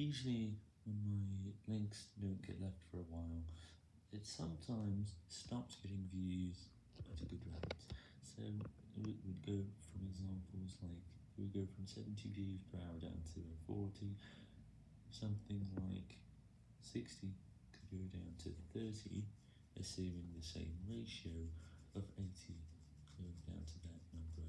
Usually, when my links don't get left for a while, it sometimes stops getting views at a good rate. So, it would go from examples like, it would go from 70 views per hour down to 40, something like 60 could go down to 30, assuming the same ratio of 80 going down to that number